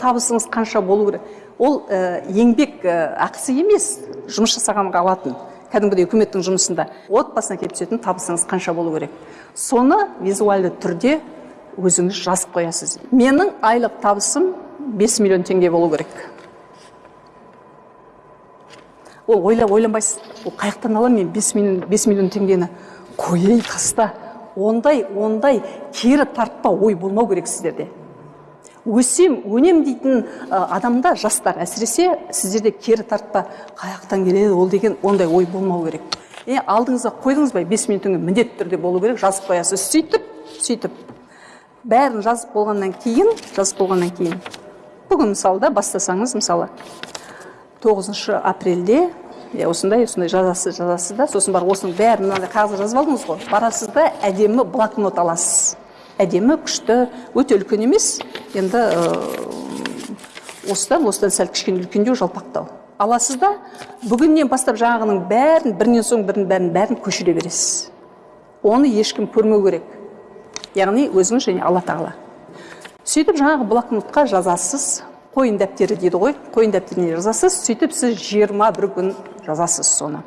табысыңыз қанша болу керек? Ол ә, еңбек ә, ақысы емес жұмыс жасағанға алатын кәдімгідей үкіметтің жұмысында отбасына келіп түсетін табысыңыз қанша болу керек? Соны визуальды түрде өзіңіз жазып қоясыз. Менің айлық табысым 5 миллион теңге болу керек. Ол ойлап ойланбайсыз. Ол қай жақтан аламын мен 5 миллион, 5 миллион теңгені? Қояй таста. Ондай ондай кері тартпа ой болмау керек сіздерде. Өсем өнем дейтін адамда жастар. Әсіресе сіздерде кері тартпа қай жақтан келеді ол деген ондай ой болмау керек. Е алдыңызға қойдыңыз ба бес минут міндетті түрде болу керек жазып қоясыз. Сөйтіп сөйтіп. Бәрін жазып болғаннан кейін жазып болғаннан кейін. Бүгін мысалы да бастасаңыз мысалы тоғызыншы апрельде иә осындай осындай жазасыз жазасыз да сосын барып осының бәрін мынандай қағазға жазып алдыңыз ғой. Барасыз да әдемі блокнот аласыз. Әдемі күшті өте үлкен емес. Енді осыдан осыдан сәл кішкене үлкендеу жалпақтау. Аласыз да бүгіннен бастап жаңағының бәрін бірінен соң бірін бәрін бәрін көшіре бересіз. Оны ешкім көрмеу керек. Яғни өзіңіз және алла тағала. Сөйтіп жаңағы блокнотқа жазасыз қойын дәптері дейді ғой қойын дәптеріне жазасыз сөйтіп сіз жиырма бір күн жазасыз соны.